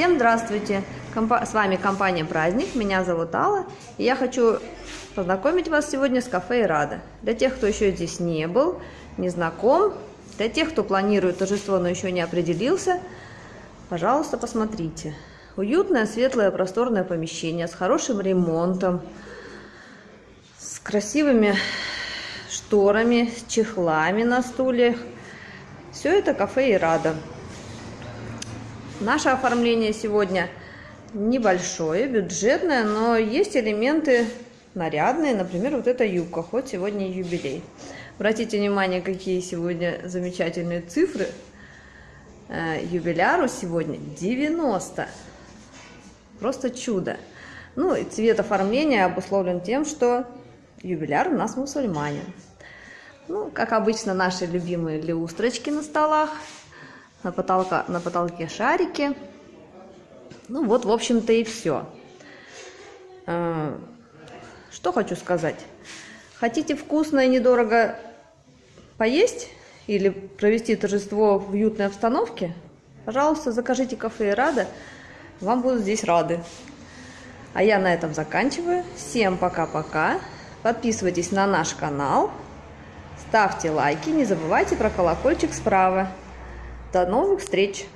Всем здравствуйте! С вами компания «Праздник», меня зовут Алла, и я хочу познакомить вас сегодня с кафе «Ирада». Для тех, кто еще здесь не был, не знаком, для тех, кто планирует торжество, но еще не определился, пожалуйста, посмотрите. Уютное, светлое, просторное помещение с хорошим ремонтом, с красивыми шторами, с чехлами на стульях. Все это кафе «Ирада». Наше оформление сегодня небольшое, бюджетное, но есть элементы нарядные. Например, вот эта юбка, хоть сегодня юбилей. Обратите внимание, какие сегодня замечательные цифры. Э, юбиляру сегодня 90. Просто чудо. Ну и цвет оформления обусловлен тем, что юбиляр у нас мусульманин. Ну, как обычно, наши любимые люстрочки на столах – на, потолка, на потолке шарики. Ну вот, в общем-то, и все. А, что хочу сказать. Хотите вкусно и недорого поесть или провести торжество в уютной обстановке? Пожалуйста, закажите кафе Рада. Вам будут здесь рады. А я на этом заканчиваю. Всем пока-пока. Подписывайтесь на наш канал. Ставьте лайки. Не забывайте про колокольчик справа. До новых встреч!